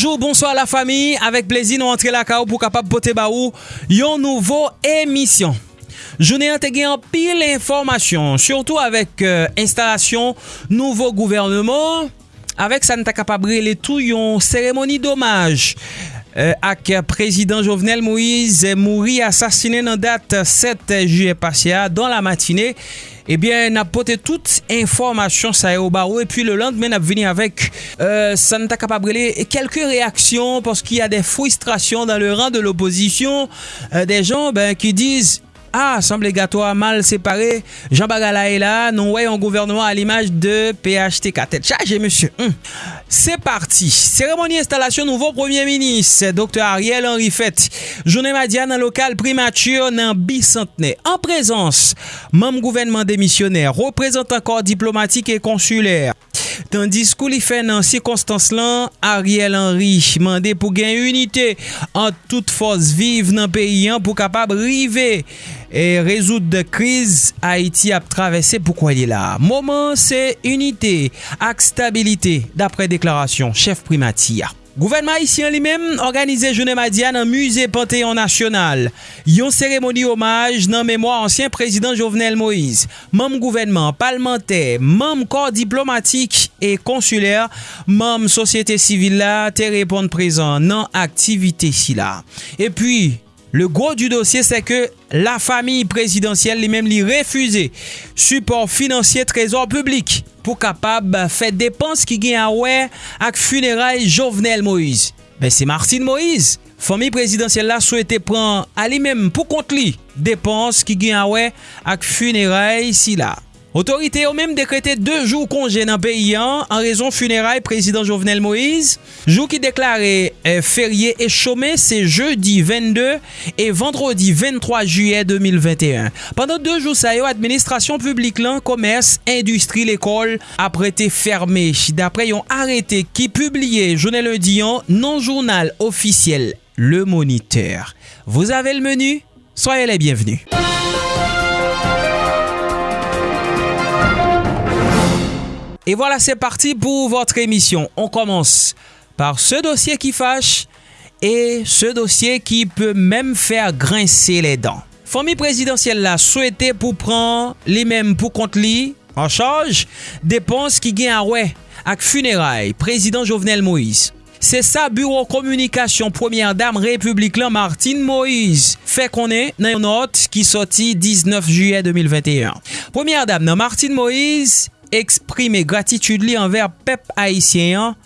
Bonjour, bonsoir la famille. Avec plaisir, nous rentrons la KO pour capable poter baou yon nouveau émission. Jounen an te gen an pil informasyon, surtout avec euh, installation nouveau gouvernement, Avec sa nta kapabre le tout yon cérémonie d'hommage. Euh, ak président Jovenel Moïse mouri assassiné nan date 7 juillet passé dans la matinée. Ebyen, eh nap pote tout informasyon sa yo baro. E pi le landmen ap vini avek euh, Santa Capabrele. Kelke reaksyon, porski ya de frustrasyon dan le ran de l'oposisyon. Euh, de jan ki diz, Ah, semblegatoire mal séparé. Jean Bagala est là. Nous voyons un gouvernement à l'image de PHTK. Tête chargée, monsieur. Hum. C'est parti. Cérémonie installation nouveau premier ministre, Dr. Ariel Henry Fett. Journée madiane local primature nan bicentenaire. En présence, même gouvernement démissionnaire, représentant corps diplomatique et consulaire. Tandis kou li fè nan sikonstans lan, Ariel Henry mande pou gen unité an tout fos vive nan peyi an pou kapab rive e rezout de kriz Haiti ap travesse pou kwa li la. Moman se unité ak stabilite dapre deklarasyon chef primati ya. Gouvernement Haitien li menm organize jounen Madian nan Musée Panthéon National. Yon seremoni omaj nan memwa ansyen prezident Jovenel Moïse. Mem gouvernement, parlementer, mem kor diplomatik e konsuler, mem sosyete sivil la te repon prezant nan aktivite si la. E pi... Le gros du dossier, c'est que la famille présidentielle lui-même lui refusait support financier trésor public pour capable faire dépenses qui gagnent à ouais avec funérailles Jovenel Moïse. Ben c'est Martine Moïse. Famille présidentielle là souhaitait prendre à lui-même pour compte lui dépenses qui gagnent à ouais avec funérailles si là. Otorite yo menm dekrete 2 jou konje nan peyi an an rezon funeray prezident Jovenel Moïse. Jou ki deklare ferye e chome se jeudi 22 e vendredi 23 juye 2021. Pendant 2 jou sa yo, administrasyon publik lan, komers, industri, l'ekol aprete ferme. Dapre yon arete ki publie jounel un diyan nan jounal ofisyel Le Moniteur. Vous avez le menu? Soyez les bienvenus. Et voilà, c'est parti pour votre émission. On commence par ce dossier qui fâche et ce dossier qui peut même faire grincer les dents. Famille présidentielle la souhaité pour prendre les mêmes pour compte li en charge dépenses qui gagnent à ouais avec funérailles président Jovenel Moïse. C'est ça, bureau communication, première Dame république, lan Martine Moïse Fait qu'on est dans une note qui sortit 19 juillet 2021 Première Dame nan Martine Moïse eksprime gratitude li anver pep haisyen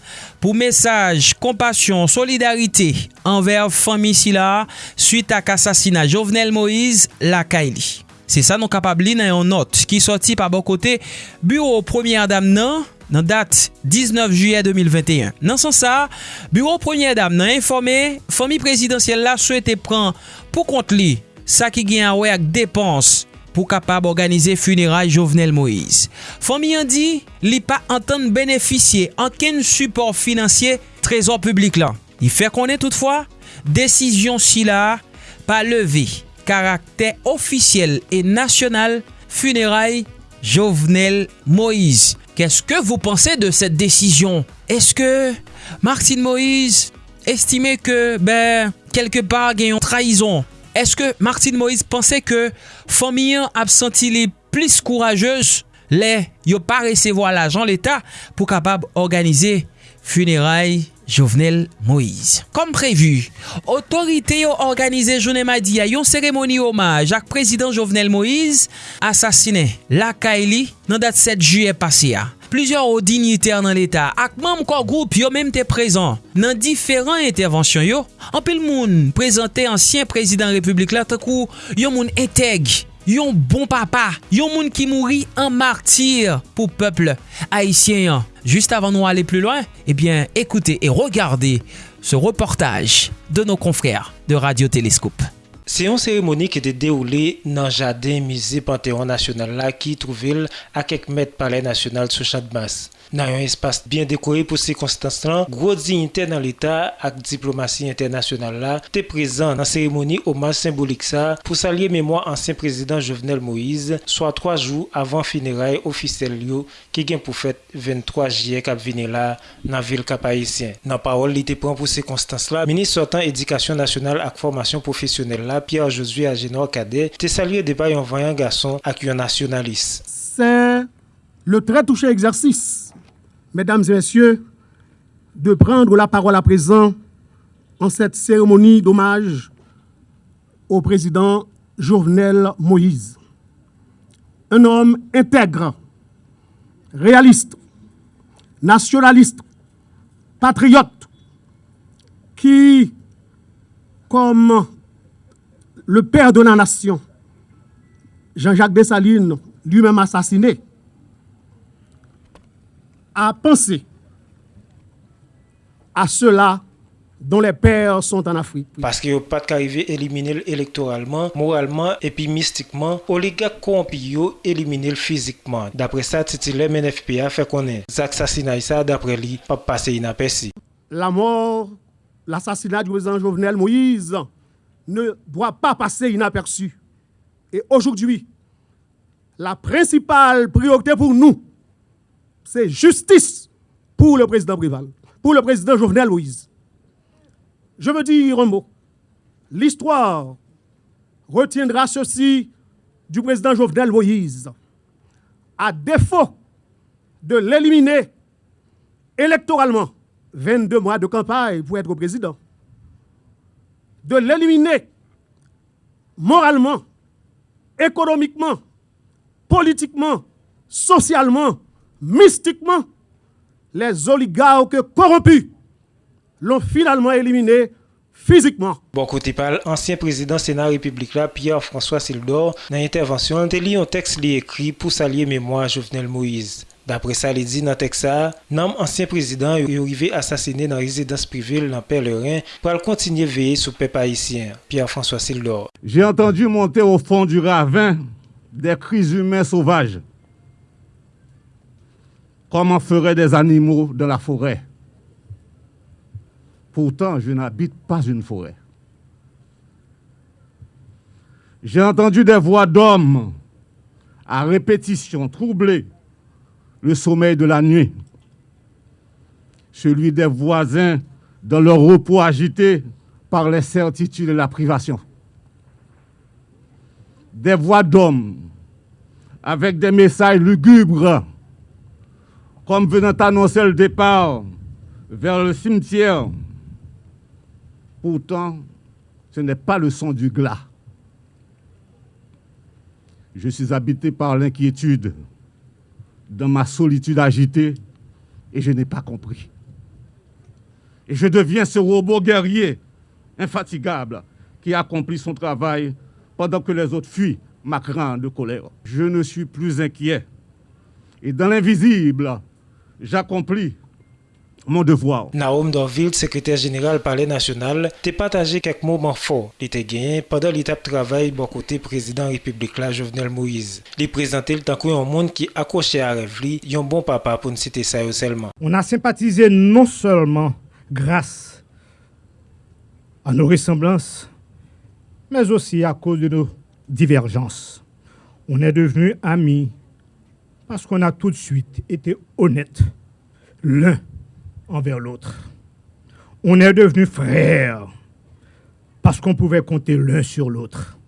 pou mesaj, kompasyon, solidarite anver fami si la suite ak asasina Jovenel Moïse la Kaili. Se sa nou kapab li nan yon not ki soti pa bon kote bureau premier dam nan nan dat 19 juye 2021. Nan san sa, bureau premier dam nan informe, fami presidansyel la souete pran pou kont li sa ki gen anwe ak depans pou kapab organize funeray Jovenel Moïse. Fomi yon di, li pa anton beneficye anken support finansye trezor publik lan. Li fe konen toutfwa, desisyon si la pa leve karakter ofisyel e nasyonal funeray Jovenel Moïse. Kèske vous pensez de cette décision? Est-ce que Martine Moïse estimait que, ben, quelque part, gagne en trahison eske Martin Moïse pense ke Fomiyan ap senti li plis kourajez le yo pa resevo al ajan l'Etat pou kapab organize funeray Jovenel Moïse. Kom prevu, otorite yo organize jounen madi a yon seremoni omaj ak prezident Jovenel Moïse asasine la Kaili nan dat 7 juye pase a. Plizyor ou digniter nan l'Etat ak mam kon group yo menm te prezant nan diferan intervensyon yo, anpil moun prezante ansyen prezident republik la takou yon moun enteg yon bon papa, yon moun ki mouri an martir pou peuple haïtien. Juste avant nous aller plus loin, eh bien, écoutez et regardez ce reportage de nos confrères de Radio Télescope. Se yon seremoni ki te deoule nan jaden mize Panteon Nasional la ki trouvel a kek met pale nasyonal sou chadmas. nan yon espas bien dekore pou se konstanslan, gwo dignite nan l'Etat ak diplomasi internasyonal la, te prezant nan seremoni omaj symbolik sa pou salye memwa ansyen prezident Jovenel Moïse, swa 3 jou avan fineray ofisel yo ki gen pou fet 23 jye kap vine la nan vil kapayisyen. Nan parol li te pran pou se konstanslan, Ministre Sotan Edikasyon Nasyonal ak Formasyon Profesyonel la, Pierre Josué Agenor Kade, te salye deba yon vanyan gason ak yon nasyonalist. Se le tre touche egzersis mesdames et messieurs, de prendre la parole à présent en cette cérémonie d'hommage au président Jovenel Moïse. Un homme intègre, réaliste, nationaliste, patriote, qui, comme le père de la nation, Jean-Jacques Dessalines, lui-même assassiné, a pensé à ceux-là dont les pères sont en Afrique. Parce qu'il n'y a pas qu'arriver éliminer électoralement, moralement et puis mystiquement, oligarques corrompus éliminer physiquement. D'après ça, titulaire MNFPA fait connaître. L'assassinat ça, d'après lui, pas passer inaperçu. La mort, l'assassinat du président Jovenel Moïse ne doit pas passer inaperçu. Et aujourd'hui, la principale priorité pour nous, c'est justice pour le président Brival, pour le président Jovenel Moïse. Je veux dire un mot. L'histoire retiendra ceci du président Jovenel Moïse. À défaut de l'éliminer électoralement, 22 mois de campagne pour être président, de l'éliminer moralement, économiquement, politiquement, socialement, mystiquement, les oligarques corrompus l'ont finalement éliminé physiquement. Bon côté parle, ancien président Sénat République là, Pierre-François Sildor, dans l'intervention, il lit un texte li écrit pour saluer mémoire Jovenel Moïse. Dapre sa li di nan Teksa, nanm ansyen prezident yo rive asasine nan rezidans privil nan Perlerin pral kontinye veye sou pep haisyen, Pierre-François Sildor. J'ai entendu monter au fond du ravin des cris humains sauvages. Comme en feraient des animaux dans la forêt? Pourtant, je n'habite pas une forêt. J'ai entendu des voix d'hommes à répétition troubler le sommeil de la nuit, celui des voisins dans leur repos agité par les certitudes et la privation. Des voix d'hommes avec des messages lugubres, comme venant annoncer le départ vers le cimetière. Pourtant, ce n'est pas le son du glas. Je suis habité par l'inquiétude dans ma solitude agitée et je n'ai pas compris. Et je deviens ce robot guerrier, infatigable, qui accomplit son travail pendant que les autres fuient ma crainte de colère. Je ne suis plus inquiet. Et dans l'invisible, j'accomplis mon devoir. Naoum Dorville, secrétaire général Palais national, t'a partagé quelques moments forts. Il était gagné pendant l'étape de travail bon côté président République là, Jovenel Moïse. Il présentait le temps un monde qui accroché à rêve un bon papa pour ne citer ça seulement. On a sympathisé non seulement grâce à nos ressemblances, mais aussi à cause de nos divergences. On est devenus amis parce qu'on a tout de suite été honnêtes l'un envers l'autre. On est devenus frères parce qu'on pouvait compter l'un sur l'autre.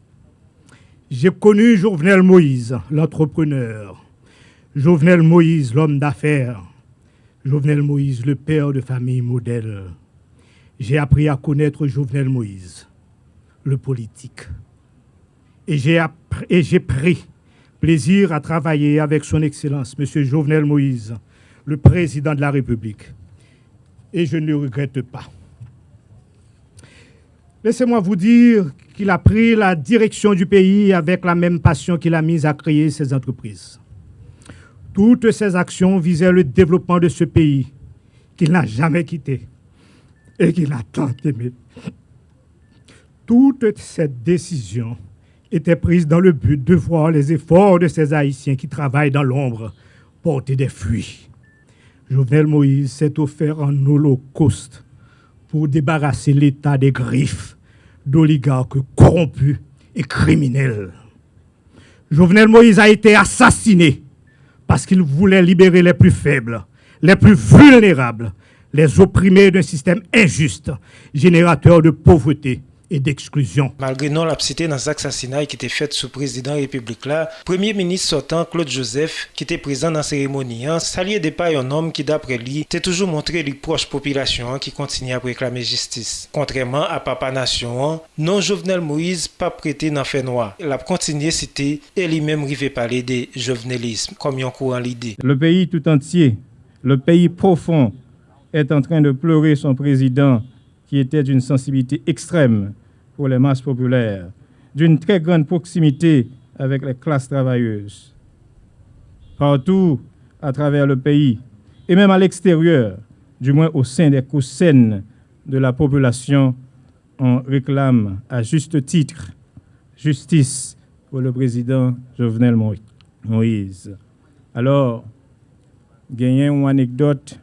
J'ai connu Jovenel Moïse, l'entrepreneur, Jovenel Moïse, l'homme d'affaires, Jovenel Moïse, le père de famille modèle. J'ai appris à connaître Jovenel Moïse, le politique. Et j'ai pris plaisir à travailler avec son Excellence, M. Jovenel Moïse, le président de la République. Et je ne le regrette pas. Laissez-moi vous dire qu'il a pris la direction du pays avec la même passion qu'il a mise à créer ses entreprises. Toutes ses actions visaient le développement de ce pays qu'il n'a jamais quitté et qu'il a tant aimé. Toutes ces décisions étaient prises dans le but de voir les efforts de ces Haïtiens qui travaillent dans l'ombre porter des fruits. Jovenel Moïse s'est offert un holocauste pour débarrasser l'État des griffes d'oligarques corrompus et criminels. Jovenel Moïse a été assassiné parce qu'il voulait libérer les plus faibles, les plus vulnérables, les opprimés d'un système injuste, générateur de pauvreté et d'exclusion. Malgré non la cité dans l'assassinat qui était fait sous président République là, Premier ministre sortant Claude Joseph, qui était présent dans la cérémonie, hein, saluait des pas un homme qui d'après lui, était toujours montré les proches populations hein, qui continuent à réclamer justice. Contrairement à Papa Nation, hein, non Jovenel Moïse pas prêté dans fait noir. Il a continué citer et lui-même rivait parler de jovenelisme, comme il courant l'idée. Le pays tout entier, le pays profond, est en train de pleurer son président qui était d'une sensibilité extrême pour les masses populaires, d'une très grande proximité avec les classes travailleuses. Partout à travers le pays, et même à l'extérieur, du moins au sein des coussins de la population, on réclame à juste titre justice pour le président Jovenel Moïse. Alors, gagner une anecdote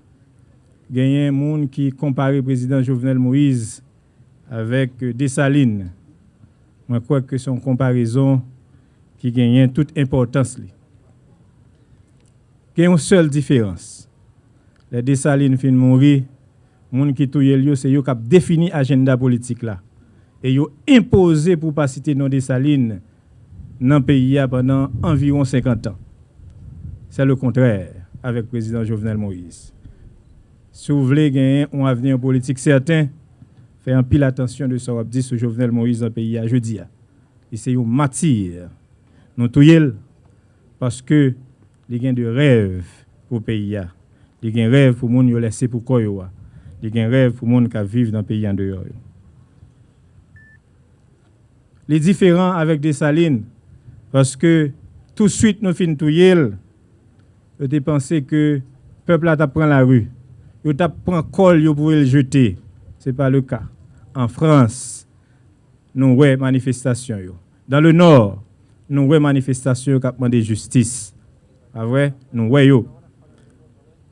il un monde qui compare le président Jovenel Moïse avec Dessalines. Je crois que c'est une comparaison qui gagne toute importance. Il y a une seule différence. Les Dessalines fin mourir, monde qui touye lieu c'est eux qui défini l'agenda politique là. Et ont imposé pour pas citer non Dessalines dans le pays pendant environ 50 ans. C'est le contraire avec le président Jovenel Moïse. Si vous voulez gagner un avenir politique certain, faites un pile attention de ce que dit sur Jovenel Moïse dans le pays à jeudi. Et c'est une matière. Nous tous parce que les gains de rêve pour le pays. Les gains de rêve pour les gens qui laissé pour quoi. Les gains de rêve pour les gens qui vivent dans le pays en dehors. Les différents avec des salines, parce que tout de suite nous finissons tout de penser que le peuple a pris la rue yo tap pran kol yo pour le jeter. Ce n'est pas le cas. En France, nous avons manifestation. Dans le nord, nous avons manifestation qui demandé justice. Pas vrai? Nous voyons.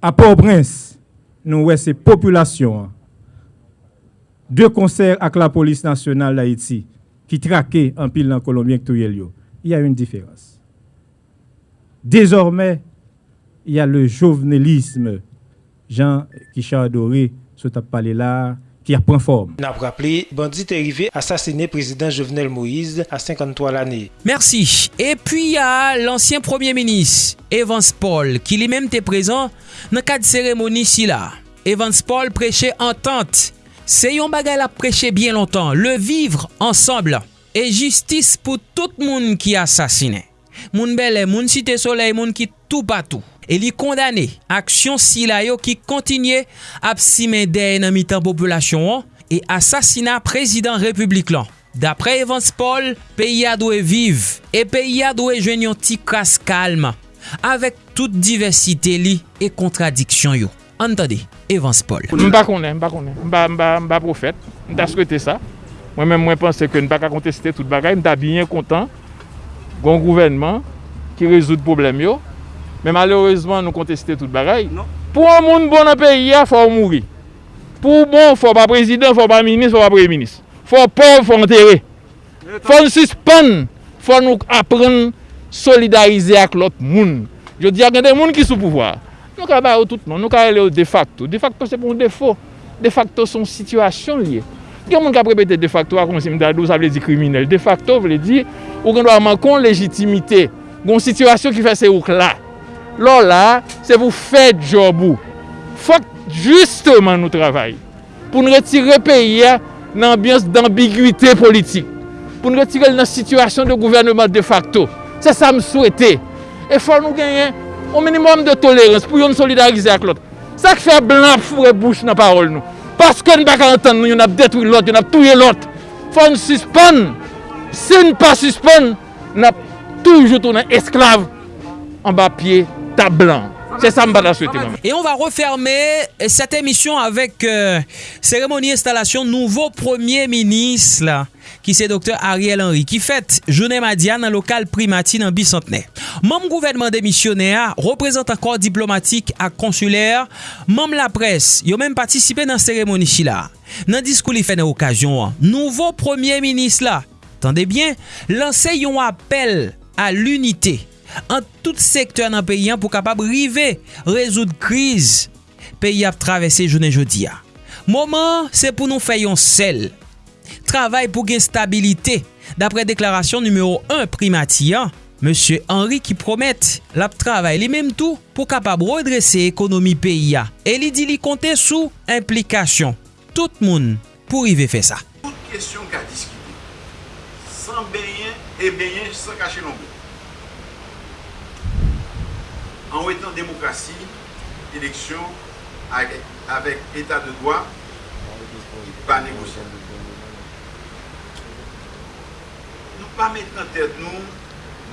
À Port-au-Prince, nous avons ces populations. Deux concerts avec la police nationale d'Haïti qui traquaient en pile en Colombie Il y a une différence. Désormais, il y a le jovenelisme Jean Richard Doré, ce parlé là, qui prend forme. N'a rappelé, bandit est arrivé assassiné président Jovenel Moïse à 53 l'année. Merci. Et puis il y a l'ancien premier ministre Evans Paul qui lui-même était présent dans cadre cérémonie ici là. Evans Paul prêchait entente. C'est yon bagay la prêché bien longtemps, le vivre ensemble et justice pour tout le monde qui est assassiné. Moun belle, moun cité soleil, moun qui tout partout. E li kondane aksyon sila yo ki kontinye ap simen dey nan mitan populasyon an e asasina prezident republik lan. Dapre Evans Paul, peyi a dwe vive e peyi a dwe jwen yon ti kras kalma avek tout diversite li e kontradiksyon yo. Antade, Evans Paul. Mba konen, mba konen, mba, mba, mba profet, mta swete sa. Mwen men mwen pense ke mba ka konteste tout bagay, mta binyen kontan Gon gouvenman ki rezout problem yo. Men malourezman nou konteste tout bagay. Non. Pou an moun bon apè ya, fò ou mouri. Pou bon, fò pa prezident, fò pa minis, fò pa pre-minis. Fò pov, fò enterre. Fò nou suspèn. Fò nou apren solidarize ak lot moun. Yo di ak gen de moun ki sou pouvoar. Nou ka ba ou tout non. Nou ka ele ou de facto. De facto se pou defo. De facto son situasyon liye. Gen moun ka prepete de facto ah, akon si mdadou sa vle di kriminel. De facto vle di ou gen do a man kon legitimite. Gon situasyon ki fè se ouk la. lò la, se pou fè jobou. Fòk justeman nou travay. Pou nou retire peyi ya nan ambyans d'ambiguité politik. Pou nou retire nan situasyon de gouvernement de facto. Se sa m souwete. E fòk nou genyen o minimum de tolerans pou yon solidarize ak lot. Sa k fè blan fure bouch nan parol nou. Paske nou baka antan nou, yon ap detwi lot, yon ap touye lot. Fòk nou suspon. Se nou pa suspon, nou ap toujou tou nan esklave en bas pied, tas blanc. C'est ça que je souhaiter. Et on va refermer cette émission avec euh, cérémonie installation nouveau premier ministre là, qui c'est docteur Ariel Henry qui fête journée madiane dans local primatine en bicentenaire. Membre gouvernement démissionnaire, représentant corps diplomatique à consulaire, membre la presse, ils ont même participé dans cérémonie là. Dans discours il fait une occasion, nouveau premier ministre là, attendez bien, lancé un appel à l'unité an tout sektor nan peyi an pou kapab rive rezoud kriz peyi ap travesse jounen jodi a. Moman, se pou nou fayon sel. Travay pou gen stabilite. Dapre deklarasyon numero 1 primati an, M. Henry ki promet lap travay li menm tou pou kapab redrese ekonomi peyi a. E li di li konte sou implikasyon. Tout moun pou rive fe sa. Tout kestyon ka diskite. San beyen e beyen san kache nombe. An ou etan demokrasi, eleksyon avèk etat de doa, pa negosye. Nou pa met nan tèd nou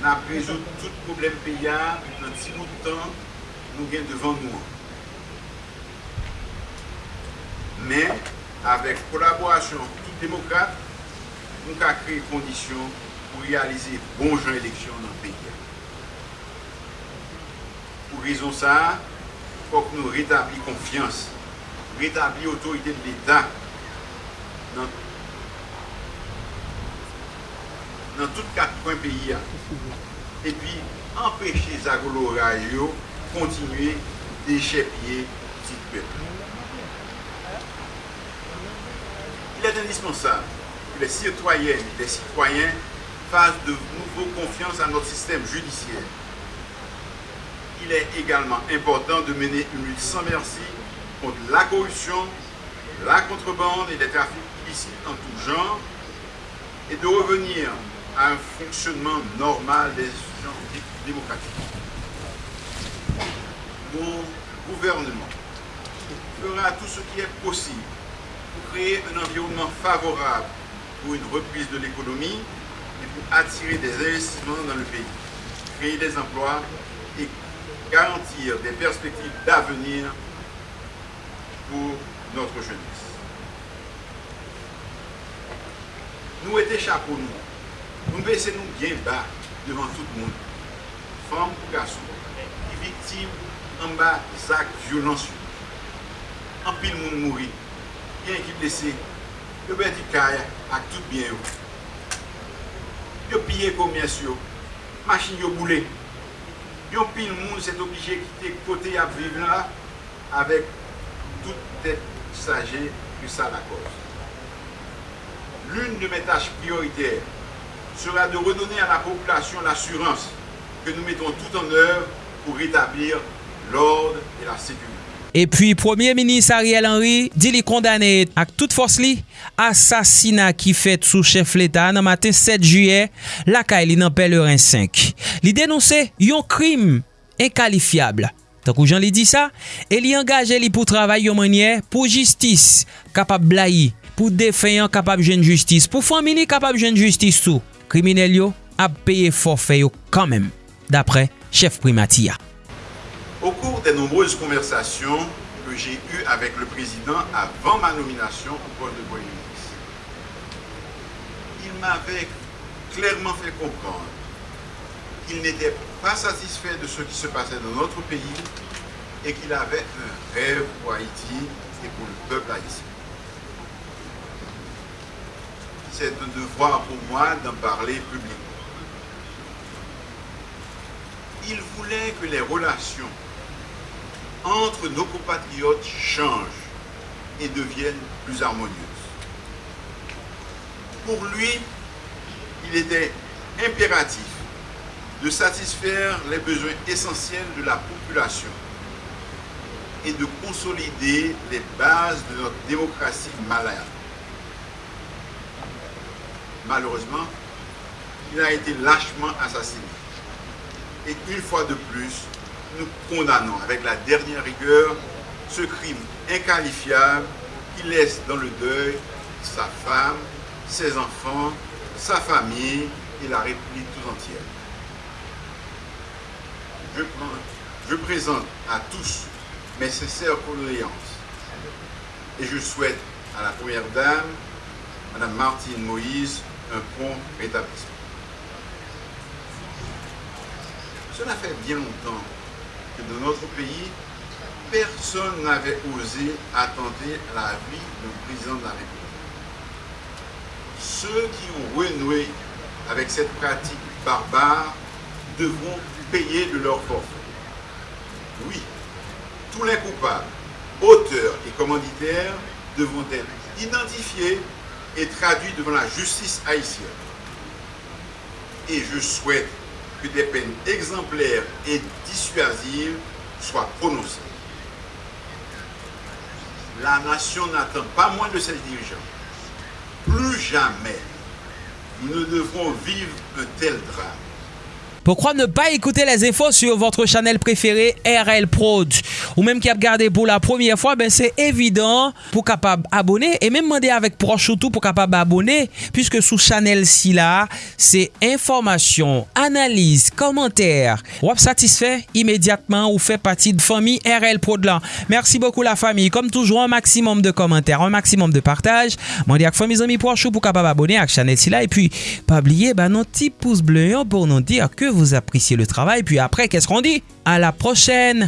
nan prezout tout problem peya nan ti moutan nou gen devan nou. Men, avèk kolaborasyon tout demokrate, nou ka kreye kondisyon pou realize bon jan eleksyon nan peya. Pou rizon sa, fòk nou retabli konfians, retabli otorite de l'Etat nan tout kat kwen peyi ya. E pi, empèche Zagolo Rayo kontinuye dechèpye tit pep. Il est indispensable que les citoyennes et les citoyens fassent de nouveau confiance à notre système judiciaire. Il est également important de mener une lutte sans merci contre la corruption, la contrebande et les trafics en tout genre et de revenir à un fonctionnement normal des institutions démocratiques. Mon gouvernement fera tout ce qui est possible pour créer un environnement favorable pour une reprise de l'économie et pour attirer des investissements dans le pays, créer des emplois et garantir des perspectives d'avenir pour notre jeunesse. Nous étions chapeaux, nous. Nous baissons nous bien bas devant tout le monde. Femmes ou garçons, qui victimes en bas d'actes violents. En pile, monde mourir, bien qui blessé, yo bedi kaya ak tout bien yo. Yo piye komyens yo, machin yo boule, Yo pil moun set oblije ki te kote ya vive la avek tout te saje ki sa la koz. l'une de mes tâches prioritaires sera de redonner à la population l'assurance que nous mettons tout en œuvre pour rétablir l'ordre et la sécurité. Et puis, Premier Ministre Ariel Henry dit li condamné ak tout force li assassinat ki fet sous chef l'État nan matin 7 juye lakay li nan Pelerin 5. Li denonse yon krim enkalifiable. Takou jan li di sa, e li angaje li pou travay yon manye pou justice kapab blayi, pou defeyan kapab jen justice, pou famini kapab jen justice sou. Kriminel yo ap peye forfe yo kanmem, dapre chef primati ya. Au cours des nombreuses conversations que j'ai eues avec le président avant ma nomination au poste de Premier ministre, il m'avait clairement fait comprendre qu'il n'était pas satisfait de ce qui se passait dans notre pays et qu'il avait un rêve pour Haïti et pour le peuple haïtien. c'est un devoir pour moi d'en parler publiquement. Il voulait que les relations entre nos compatriotes changent et deviennent plus harmonieuses. Pour lui, il était impératif de satisfaire les besoins essentiels de la population et de consolider les bases de notre démocratie malade malheureusement, il a été lâchement assassiné. Et une fois de plus, nous condamnons avec la dernière rigueur ce crime inqualifiable qui laisse dans le deuil sa femme, ses enfants, sa famille et la République tout entière. Je, présente à tous mes sincères condoléances et je souhaite à la Première Dame, Madame Martine Moïse, un prompt rétablissement. Cela fait bien longtemps dans notre pays, personne n'avait osé attenter la vie du président de la République. Ceux qui ont renoué avec cette pratique barbare devront payer de leur forfait. Oui, tous les coupables, auteurs et commanditaires devront être identifiés et traduits devant la justice haïtienne. Et je souhaite que des peines exemplaires et dissuasives soient prononcées. La nation n'attend pas moins de ses dirigeants. Plus jamais, nous ne devrons vivre un tel drame. Pourquoi ne pas écouter les infos sur votre channel préféré RL Prod? Ou même qui a regardé pour la première fois, ben c'est évident pour capable abonner et même demander avec proche ou tout pour capable abonner puisque sous channel si là, c'est information, analyse, commentaire. Ou satisfait immédiatement ou fait partie de famille RL Prod là. Merci beaucoup la famille. Comme toujours, un maximum de commentaires, un maximum de partage. M'en dire mes amis proches ou pour capable abonner à channel si là et puis pas oublier ben notre petit pouce bleu pour nous dire que vous appréciez le travail. Puis après, qu'est-ce qu'on dit? À la prochaine